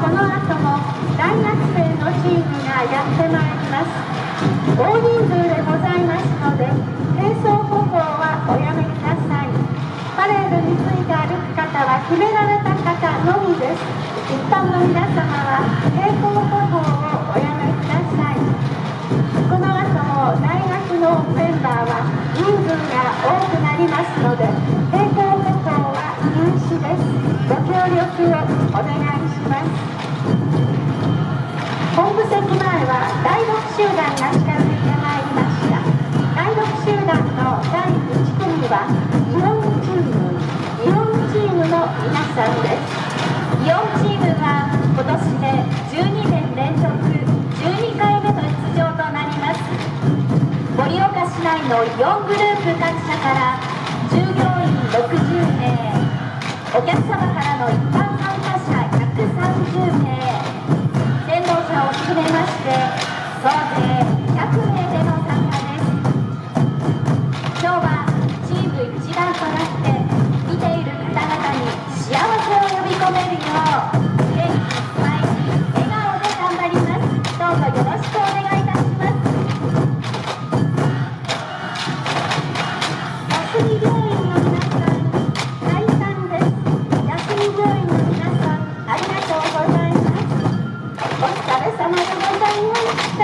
この後も大学生のチームがやってまいります大人数でございますので並走歩行はおやめくださいパレードについて歩く方は決められた方のみです一般の皆様は並行歩行をおやめください。この後も大学のメンバーは人数が多くなりますので並行ご協力をお願いします本部席前は第6集団が近づいてまいりました第6集団の第1組はイオンチームイオンチームの皆さんです。イオンチームは今年で12年連続12回目の出場となります。盛岡市内の4グループ各社から従業員お客様からの一般参加者130名。先導者を含めまして Thank you.